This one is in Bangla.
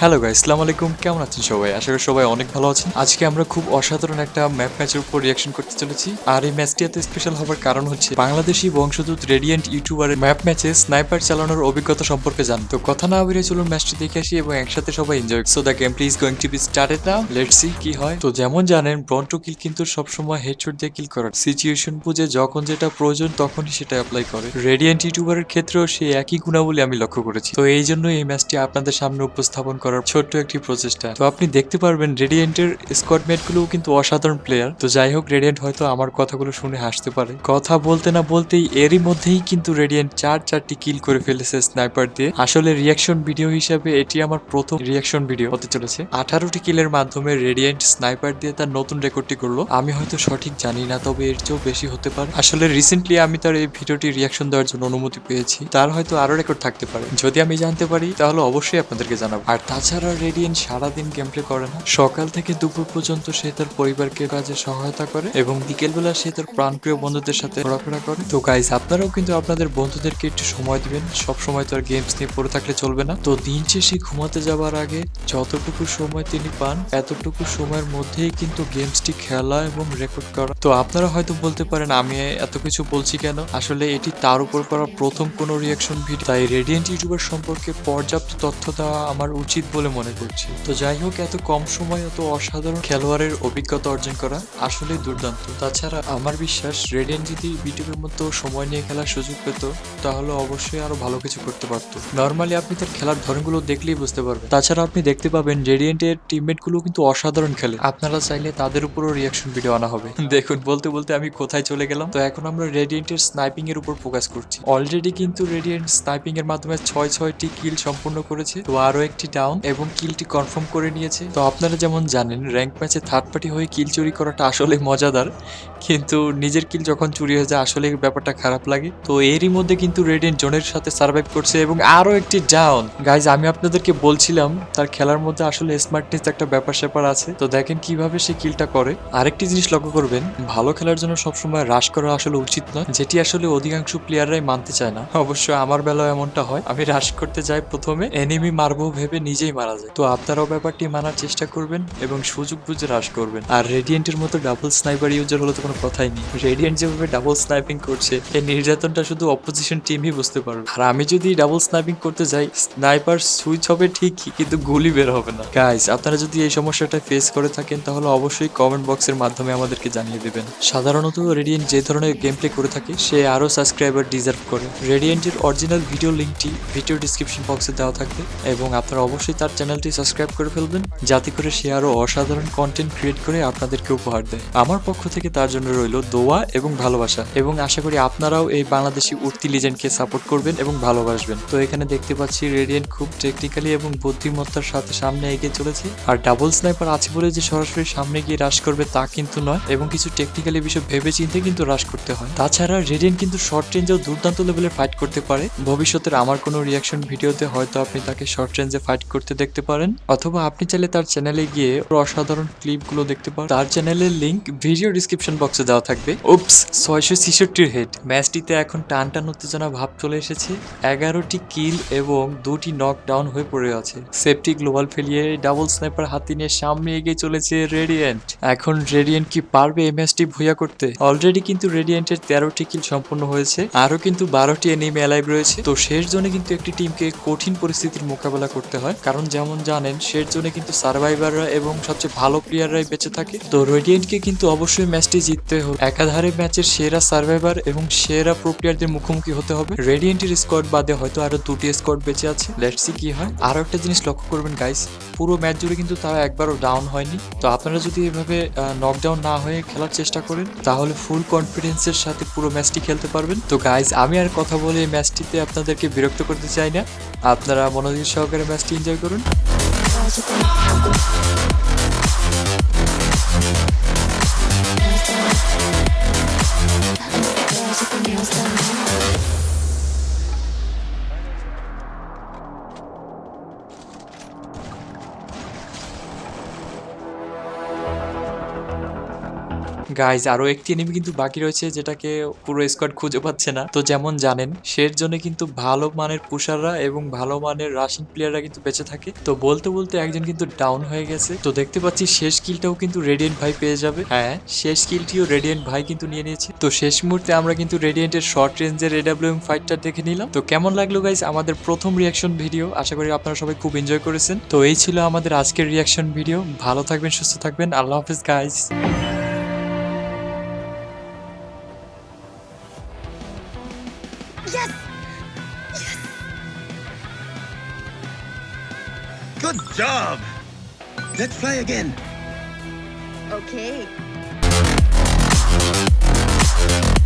হ্যালো গাই আসসালামু আলাইকুম কেমন আছেন সবাই? আশা করি সবাই অনেক ভালো আছেন। আজকে আমরা খুব অসাধারণ একটা ম্যাপ ম্যাচের উপর রিয়াকশন করতে চলেছি। আর এই ম্যাচটি এত স্পেশাল হওয়ার কারণ হচ্ছে বাংলাদেশি বংশদূত রেডিয়েন্ট ইউটিউবারের ম্যাপ ম্যাচে স্নাইপার চালানোর অভিজ্ঞতা সম্পর্কে জান তো কথা না বেরিয়ে চলুন ম্যাচটি দেখে আসি এবং একসাথে সবাই enjoy so the game please going to be started now let's see কি হয়। তো যেমন জানেন ব্রন্টো কিল কিন্তু সবসময় হেডশট দিয়ে কিল করার। সিচুয়েশন বুঝে যখন যেটা প্রয়োজন তখনই সেটা অ্যাপ্লাই করে। রেডিয়েন্ট ইউটিউবারের ক্ষেত্রেও সেই একই গুণাবলী আমি লক্ষ্য করেছি। তো এই জন্য এই ম্যাচটি আপনাদের সামনে উপস্থাপন করার ছোট্ট একটি প্রচেষ্টা। তো আপনি দেখতে পারবেন রেডিয়েন্টের স্কোয়াড মেট গুলোও কিন্তু অসাধারণ প্লেয়ার তো যাই হোক রেডিয়েন্ট হয়তো আমার কথাগুলো শুনে হাসতে পারে। কথা বলতে না বলতেই এরই মধ্যেই কিন্তু রেডিয়েন্ট চার চারটি কিল করে ফেলেছে স্নাইপার দিয়ে। আসলে রিয়াকশন ভিডিও হিসাবে এটি আমার প্রথম রিয়াকশন ভিডিও হতে চলেছে। আঠারোটি কিলের মাধ্যমে রেডিয়েন্ট স্নাইপার দিয়ে তার নতুন রেকর্ডটি করল। আমি হয়তো সঠিক জানি না, তবে এর চেয়েও বেশি হতে পারে। আসলে রিসেন্টলি আমি তার এই ভিডিওটি রিয়াকশন দেওয়ার জন্য অনুমতি পেয়েছি। তার হয়তো আরও রেকর্ড থাকতে পারে। যদি আমি জানতে পারি, তাহলে অবশ্যই আপনাদেরকে জানাব। আর তাছাড়া রেডিয়েন্ট সারাদিন গেম প্লে করে না। সকাল থেকে দুপুর পর্যন্ত সে তার পরিবারকে কাজে সহায়তা করে এবং বিকেলবেলা সে তার প্রাণপ্রিয় বন্ধুদের সাথে ঘোরাফেরা করে। তো গাইজ আপনারাও কিন্তু আপনাদের বন্ধুদেরকে একটু সময় দিবেন। সব সময় তো আর গেমস নিয়ে পড়ে থাকলে চলবে না। তো দিন শেষে ঘুমাতে যাবার আগে যতটুকু সময় তিনি পান, এতটুকু সময়ের মধ্যেই কিন্তু গেমসটি খেলা এবং রেকর্ড করা। তো আপনারা হয়তো বলতে পারেন, আমি এত কিছু বলছি কেন? আসলে এটি তার উপর করা প্রথম কোনো রিয়াকশন ভিডিও তাই রেডিয়েন্ট ইউটিউবার সম্পর্কে পর্যাপ্ত তথ্য দেওয়া আমার উচিত বলে মনে করছি। তো যাই হোক, এত কম সময় এত অসাধারণ খেলোয়াড়ের অভিজ্ঞতা অর্জন করা আসলে দুর্দান্ত। তাছাড়া আমার বিশ্বাস রেডিয়েন্ট যদি বিটিভির মতো সময় নিয়ে খেলার সুযোগ পেত, তাহলে অবশ্যই আরও ভালো কিছু করতে পারতো। নর্মালি আপনি তার খেলার ধরনগুলো দেখলেই বুঝতে পারবেন। তাছাড়া আপনি দেখতে পাবেন রেডিয়েন্টের টিমমেটগুলো কিন্তু অসাধারণ খেলে। আপনারা চাইলে তাদের উপরও রিয়াকশন ভিডিও আনা হবে। দেখুন, বলতে বলতে আমি কোথায় চলে গেলাম। তো এখন আমরা রেডিয়েন্টের স্নাইপিং এর উপর ফোকাস করছি। অলরেডি কিন্তু রেডিয়েন্ট স্নাইপিং এর মাধ্যমে ছয় ছয়টি কিল সম্পূর্ণ করেছে। তো আরও একটি ডাউন এবং কিলটি কনফার্ম করে নিয়েছে। তো আপনারা যেমন জানেন র্যাঙ্ক ম্যাচে থার্ড পার্টি হয়ে কিল চুরি করাটা আসলে মজাদার। কিন্তু নিজের কিল যখন চুরি হয়ে যায়, আসলে ব্যাপারটা খারাপ লাগে। তো এরই মধ্যে কিন্তু রেডিয়েন্ট জোনের সাথে সার্ভাইভ করছে এবং আরও একটি ডাউন গাইজ আমি আপনাদেরকে বলছিলাম, তার খেলার মধ্যে আসলে স্মার্টনেস একটা ব্যাপার স্যাপার আছে। তো দেখেন কীভাবে সে কিলটা করে। আরেকটি জিনিস লক্ষ্য করবেন, ভালো খেলার জন্য সবসময় রাশ করা আসলে উচিত নয়। যেটি আসলে অধিকাংশ প্লেয়াররাই মানতে চায় না। অবশ্য আমার বেলায় এমনটা হয়। আমি রাশ করতে যাই প্রথমে। এনিমি মারবো ভেবে নিজেই মারা যায়। তো আপনারাও ব্যাপারটি মানার চেষ্টা করবেন এবং সুযোগ বুঝে রাশ করবেন। আর রেডিয়েন্টের মতো ডাবল স্নাইপার ইউজার হলে তো কোনো কথাই নেই। রেডিয়েন্ট যেভাবে ডাবল স্নাইপিং করছে এই নির্যাতনটা শুধু অপোজিশন টিমই বুঝতে পারবে। আর আমি যদি ডাবল স্নাইপিং করতে যাই, স্নাইপার সুইচ হবে ঠিকই, কিন্তু গুলি বের হবে না। গাইস আপনারা যদি এই সমস্যাটা ফেস করে থাকেন, তাহলে অবশ্যই কমেন্ট বক্সের মাধ্যমে আমাদেরকে জানিয়ে দেবেন। সাধারণত রেডিয়েন্ট যে ধরনের গেম প্লে করে থাকে, সে আরও সাবস্ক্রাইবার ডিজার্ভ করে। রেডিয়েন্টের অরিজিনাল ভিডিও লিঙ্কটি ভিডিও ডিসক্রিপশন বক্সে দেওয়া থাকবে এবং আপনারা অবশ্যই তার চ্যানেলটি সাবস্ক্রাইব করে ফেলবেন, যাতে করে সে আরও অসাধারণ কন্টেন্ট ক্রিয়েট করে আপনাদেরকে উপহার দেয়। আমার পক্ষ থেকে তার জন্য রইল দোয়া এবং ভালোবাসা, এবং আশা করি আপনারাও এই বাংলাদেশি উঠতি লিজেন্ডকে সাপোর্ট করবেন এবং ভালোবাসবেন। তো এখানে দেখতে পাচ্ছি রেডিয়েন্ট খুব টেকনিক্যালি এবং বুদ্ধিমত্তার সাথে সামনে এগিয়ে চলেছে, আর ডাবল স্নাইপার আছে বলে যে সরাসরি সামনে গিয়ে রাশ করবে তা কিন্তু নয়, এবং কিছু টেকনিক্যালি বিষয় ভেবে চিন্তে কিন্তু রাশ করতে হয়। তাছাড়া রেডিয়েন্ট কিন্তু শর্ট রেঞ্জেও দুর্দান্ত লেভেলে ফাইট করতে পারে। ভবিষ্যতের আমার কোনো রিয়াকশন ভিডিওতে হয়তো আপনি তাকে শর্ট রেঞ্জে ফাইট করতে দেখতে পারেন, অথবা আপনি চাইলে তার চ্যানেলে গিয়ে অসাধারণ ক্লিপগুলো দেখতে পারেন। তার চ্যানেলের লিংক ভিডিও ডিসক্রিপশন বক্সে দেওয়া থাকবে। উপস ছয়শো ছিষট্টির হেড ম্যাচটিতে এখন টান টান উত্তেজনা ভাব চলে এসেছে। এগারোটি কিল এবং দুটি নক ডাউন হয়ে পড়ে আছে। সেফটি গ্লোবাল ফেলিয়ে ডাবল স্নাইপার হাতি নিয়ে সামনে এগিয়ে চলেছে রেডিয়েন্ট এখন রেডিয়েন্ট কি পারবে এই ম্যাচটি ভুইয়া করতে? অলরেডি কিন্তু রেডিয়েন্টের তেরোটি কিল সম্পন্ন হয়েছে। আরও কিন্তু বারোটি এনিমি অ্যালাইভ রয়েছে। তো শেষ জোনে কিন্তু একটি টিমকে কঠিন পরিস্থিতির মোকাবেলা করতে হয়। কারণ যেমন জানেন শেষ জোনে কিন্তু সার্ভাইভাররা এবং সবচেয়ে ভালো প্লেয়াররাই বেঁচে থাকে। তো রেডিয়েন্টকে কিন্তু অবশ্যই ম্যাচটি জিততে হবে। একাধারে ম্যাচের সেরা সার্ভাইভার এবং সেরা প্রো প্লেয়ারদের মুখোমুখি হতে হবে। রেডিয়েন্টের স্কোয়াড বাদে হয়তো আরও দুটি স্কোয়াড বেঁচে আছে। লেটসি কি হয়। আরও একটা জিনিস লক্ষ্য করবেন গাইস পুরো ম্যাচ জুড়ে কিন্তু তারা একবারও ডাউন হয়নি। তো আপনারা যদি এভাবে নকডাউন না হয়ে খেলার চেষ্টা করেন, তাহলে ফুল কনফিডেন্সের সাথে পুরো ম্যাচটি খেলতে পারবেন। তো গাইস আমি আর কথা বলে এই ম্যাচটিতে আপনাদেরকে বিরক্ত করতে চাই না। আপনারা মনোযোগ সহকারে ম্যাচটি এনজয় করুন। গাইজ আরও একটি এনিমি কিন্তু বাকি রয়েছে যেটাকে পুরো স্কোয়াড খুঁজে পাচ্ছে না। তো যেমন জানেন, সের জন্য কিন্তু ভালো মানের পুষাররা এবং ভালো মানের রাশিং প্লেয়াররা কিন্তু বেঁচে থাকে। তো বলতে বলতে একজন কিন্তু ডাউন হয়ে গেছে। তো দেখতে পাচ্ছি শেষ কিলটাও কিন্তু রেডিয়েন্ট ভাই পেয়ে যাবে। হ্যাঁ শেষ কিলটিও রেডিয়েন্ট ভাই কিন্তু নিয়ে নিয়েছে। তো শেষ মুহূর্তে আমরা কিন্তু রেডিয়েন্টের শর্ট রেঞ্জের এডাব্লিউএম ফাইটটা দেখে নিলাম। তো কেমন লাগল গাইজ আমাদের প্রথম রিয়াকশন ভিডিও আশা করি আপনারা সবাই খুব এনজয় করেছেন। তো এই ছিল আমাদের আজকের রিয়াকশন ভিডিও ভালো থাকবেন, সুস্থ থাকবেন। আল্লাহ হাফিজ guys Good job! Let's fly again. Okay.